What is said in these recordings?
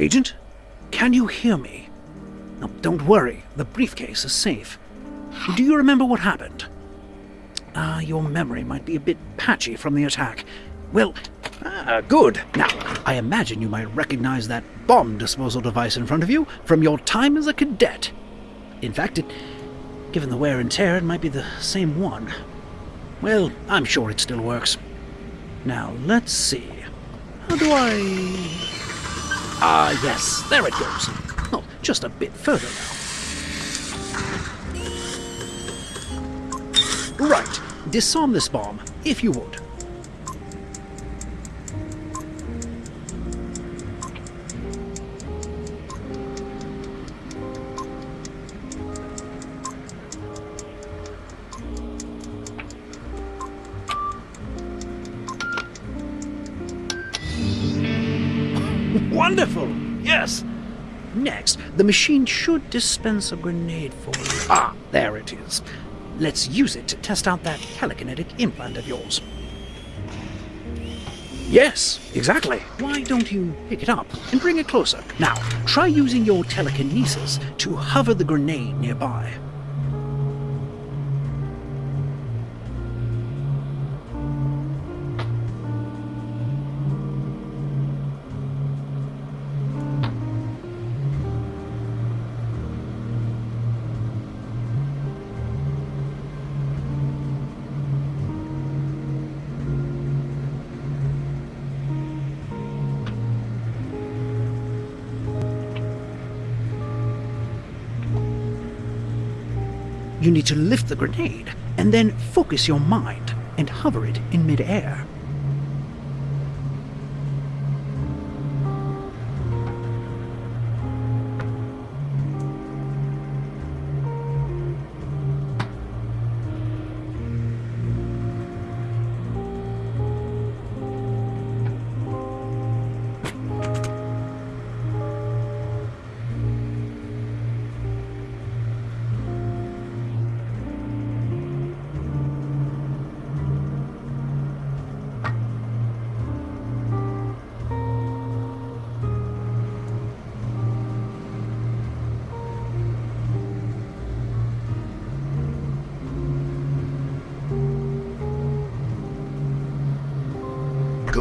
Agent, can you hear me? Now, don't worry. The briefcase is safe. Do you remember what happened? Ah, uh, your memory might be a bit patchy from the attack. Well, ah, good. Now, I imagine you might recognize that bomb disposal device in front of you from your time as a cadet. In fact, it, given the wear and tear, it might be the same one. Well, I'm sure it still works. Now, let's see. How do I... Ah, yes, there it goes. Oh, just a bit further now. Right, disarm this bomb, if you would. Machine should dispense a grenade for you. Ah, there it is. Let's use it to test out that telekinetic implant of yours. Yes, exactly. Why don't you pick it up and bring it closer? Now, try using your telekinesis to hover the grenade nearby. You need to lift the grenade and then focus your mind and hover it in midair.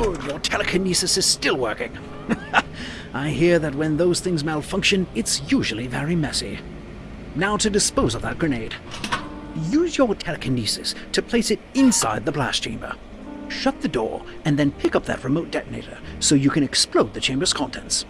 Good, your telekinesis is still working. I hear that when those things malfunction, it's usually very messy. Now to dispose of that grenade. Use your telekinesis to place it inside the blast chamber. Shut the door, and then pick up that remote detonator so you can explode the chamber's contents.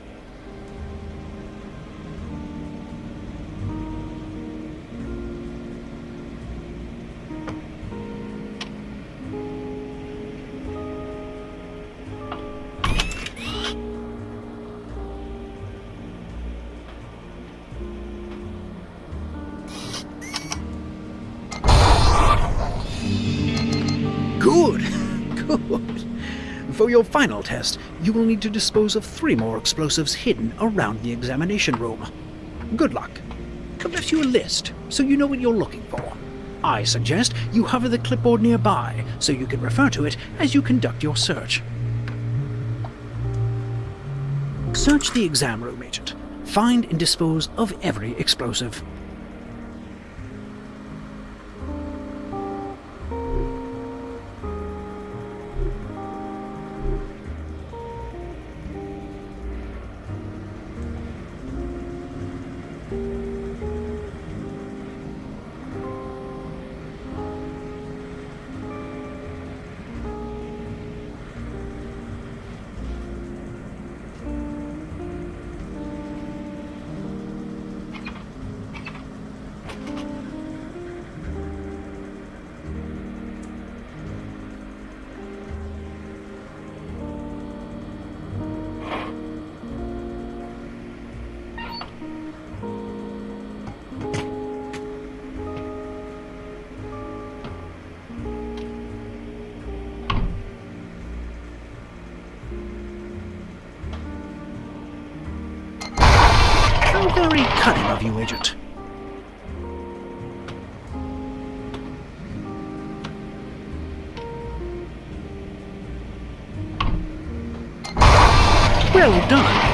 Good. For your final test, you will need to dispose of three more explosives hidden around the examination room. Good luck. I've left you a list, so you know what you're looking for. I suggest you hover the clipboard nearby, so you can refer to it as you conduct your search. Search the exam room, Agent. Find and dispose of every explosive. Very cunning of you, Agent. Well done.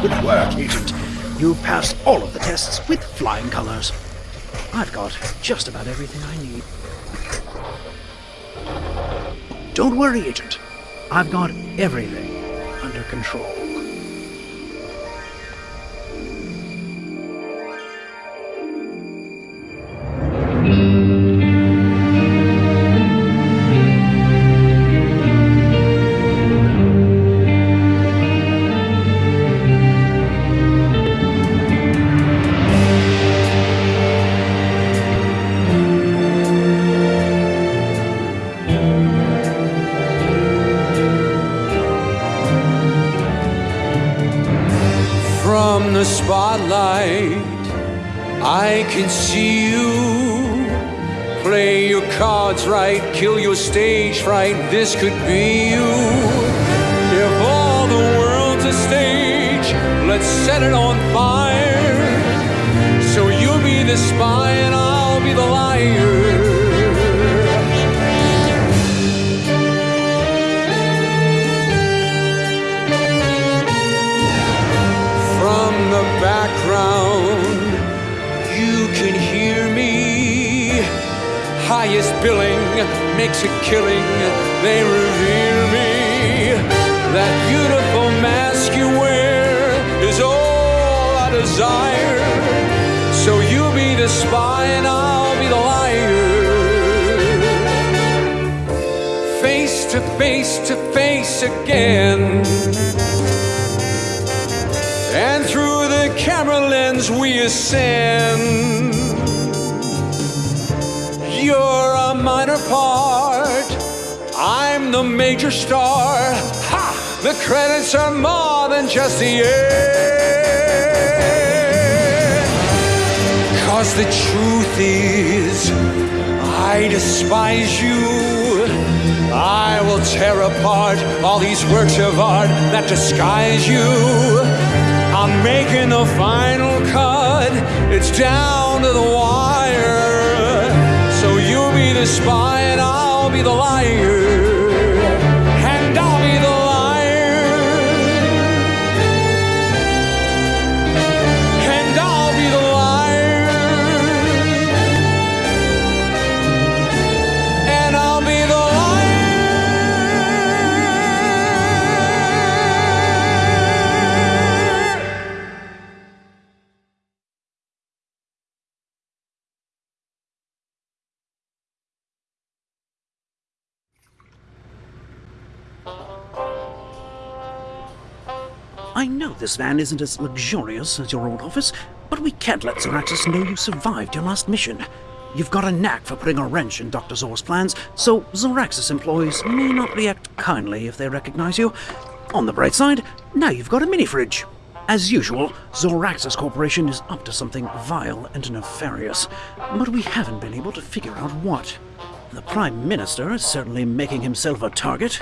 Good work, Agent. You've passed all of the tests with flying colors. I've got just about everything I need. Don't worry, Agent. I've got everything under control. Spotlight, I can see you. Play your cards right, kill your stage fright. This could be you. If all the world's a stage, let's set it on fire. So you'll be the spy and I'll be the liar. Background, you can hear me. Highest billing makes a killing, they revere me. That beautiful mask you wear is all I desire. So you'll be the spy and I'll be the liar. Face to face to face again. And through camera lens we ascend. You're a minor part. I'm the major star. Ha! The credits are more than just the end. Cause the truth is, I despise you. I will tear apart all these works of art that disguise you. I'm making the final cut. It's down to the wire. So you'll be the spy and I'll be the liar. I know this van isn't as luxurious as your old office, but we can't let Zoraxis know you survived your last mission. You've got a knack for putting a wrench in Dr. Zor's plans, so Zoraxis employees may not react kindly if they recognize you. On the bright side, now you've got a mini fridge. As usual, Zoraxis Corporation is up to something vile and nefarious, but we haven't been able to figure out what. The Prime Minister is certainly making himself a target.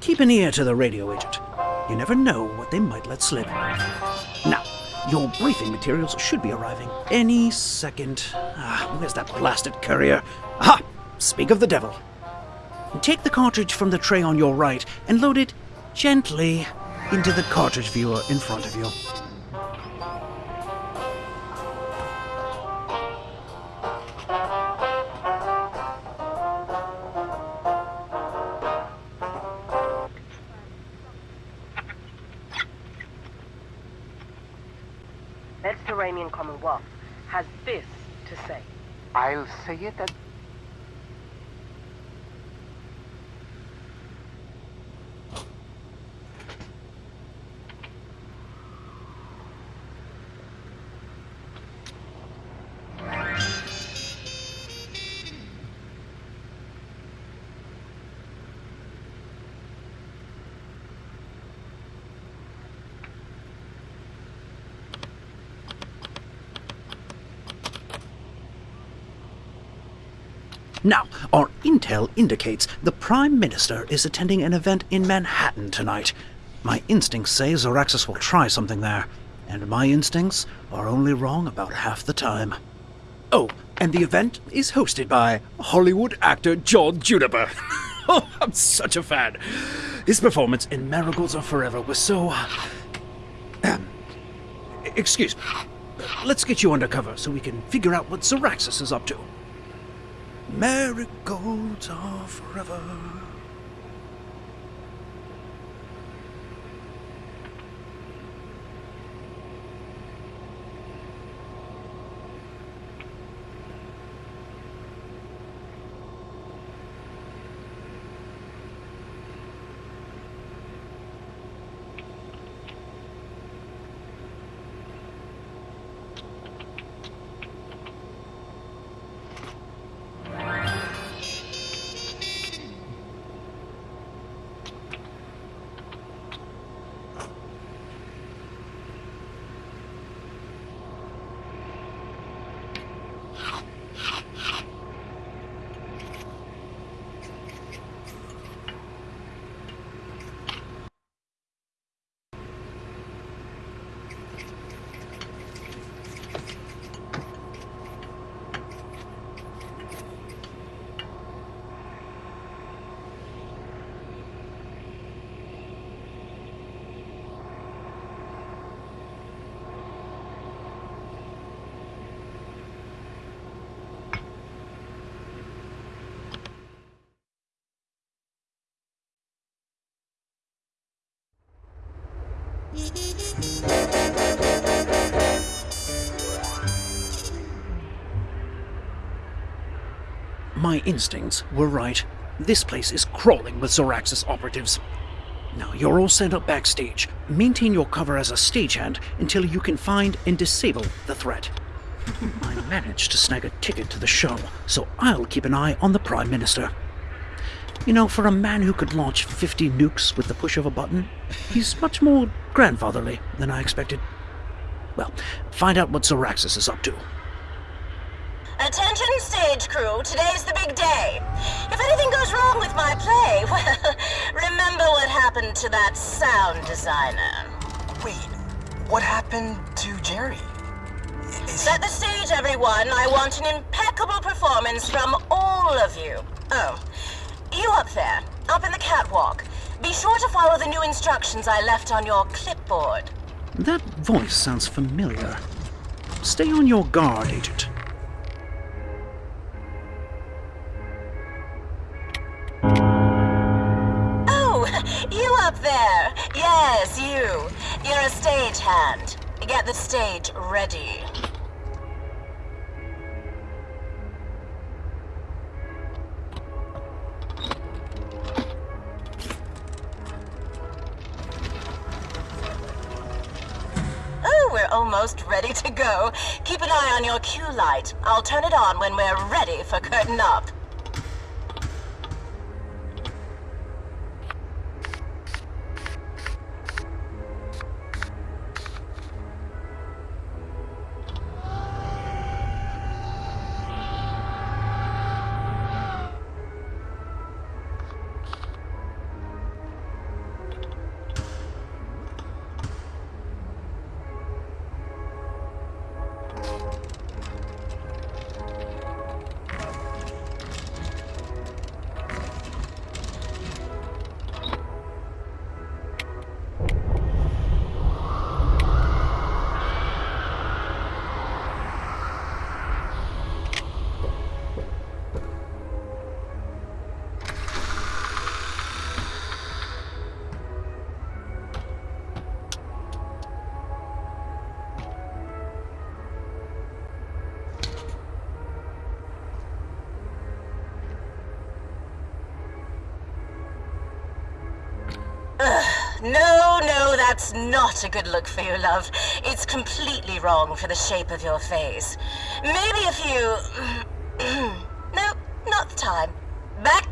Keep an ear to the radio agent. You never know what they might let slip. Now, your briefing materials should be arriving any second. Ah, where's that blasted courier? Aha! Speak of the devil. Take the cartridge from the tray on your right and load it gently into the cartridge viewer in front of you. I'll say Now, our intel indicates the Prime Minister is attending an event in Manhattan tonight. My instincts say Zoraxis will try something there, and my instincts are only wrong about half the time. Oh, and the event is hosted by Hollywood actor John Juniper. oh, I'm such a fan. His performance in Marigolds Are Forever was so. um, excuse me. Let's get you undercover so we can figure out what Zoraxis is up to. Marigolds are forever. My instincts were right. This place is crawling with Zoraxis operatives. Now, you're all sent up backstage. Maintain your cover as a stagehand until you can find and disable the threat. I managed to snag a ticket to the show, so I'll keep an eye on the Prime Minister. You know, for a man who could launch 50 nukes with the push of a button, he's much more grandfatherly than I expected. Well, find out what Zoraxis is up to. Attention stage crew, today's the big day. If anything goes wrong with my play, well, remember what happened to that sound designer. Wait, what happened to Jerry? Set the stage, everyone. I want an impeccable performance from all of you. Oh, you up there, up in the catwalk. Be sure to follow the new instructions I left on your clipboard. That voice sounds familiar. Stay on your guard, Agent. Oh, you up there. Yes, you. You're a stagehand. Get the stage ready. Almost ready to go. Keep an eye on your cue light. I'll turn it on when we're ready for curtain up. No, no, that's not a good look for you, love. It's completely wrong for the shape of your face. Maybe if you... no, not the time. Back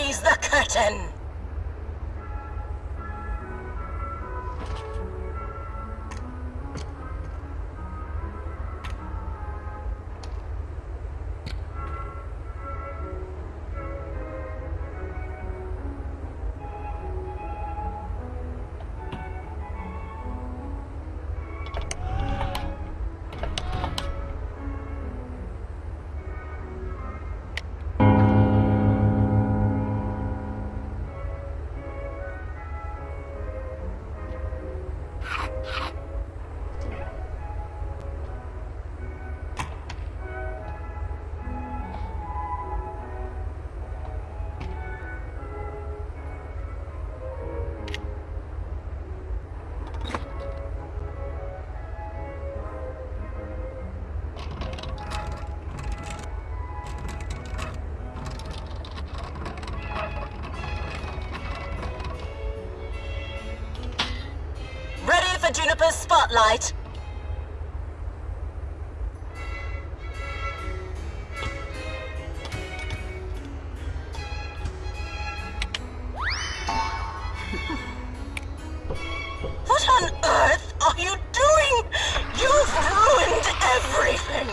Raise the curtain! Spotlight. What on earth are you doing? You've ruined everything!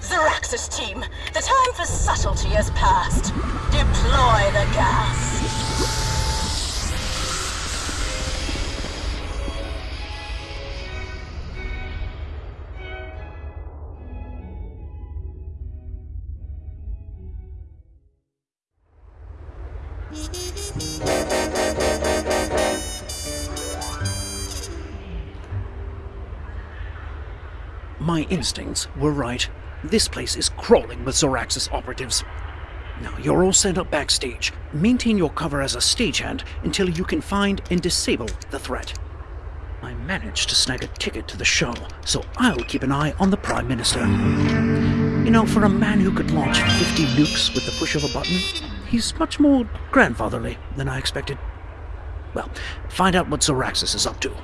Zoraxis team, the time for subtlety has passed. Deploy the gas. My instincts were right. This place is crawling with Zoraxis operatives. Now, you're all set up backstage. Maintain your cover as a stagehand until you can find and disable the threat. I managed to snag a ticket to the show, so I'll keep an eye on the Prime Minister. You know, for a man who could launch 50 nukes with the push of a button, he's much more grandfatherly than I expected. Well, find out what Zoraxis is up to.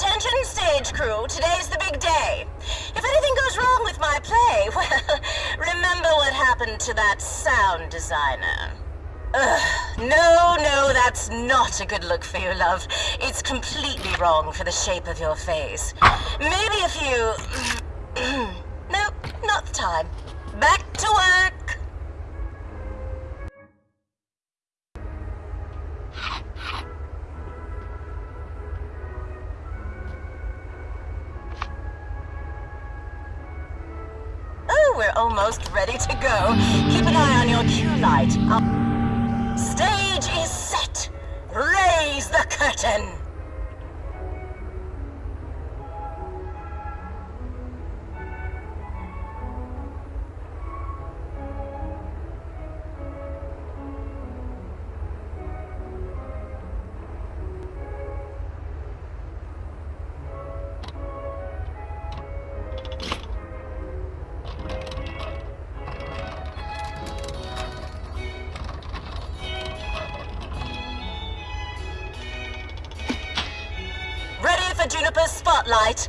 Attention stage crew, today's the big day. If anything goes wrong with my play, well, remember what happened to that sound designer. Ugh, no, no, that's not a good look for you, love. It's completely wrong for the shape of your face. Maybe if you... nope, not the time. We're almost ready to go. Keep an eye on your cue light. I'll- Stage is set. Raise the curtain. Spotlight.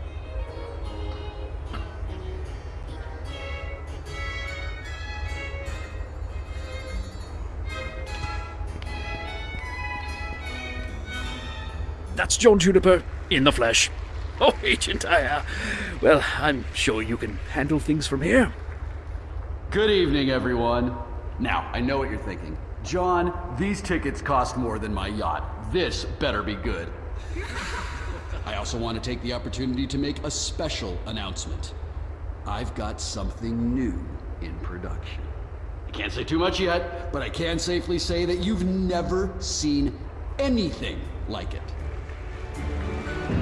That's John Juniper in the flesh. Oh, Agent Aya. Well, I'm sure you can handle things from here. Good evening, everyone. Now, I know what you're thinking. John, these tickets cost more than my yacht. This better be good. I also want to take the opportunity to make a special announcement. I've got something new in production. I can't say too much yet, but I can safely say that you've never seen anything like it.